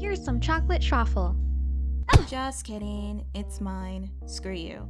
Here's some chocolate truffle. Just kidding. It's mine. Screw you.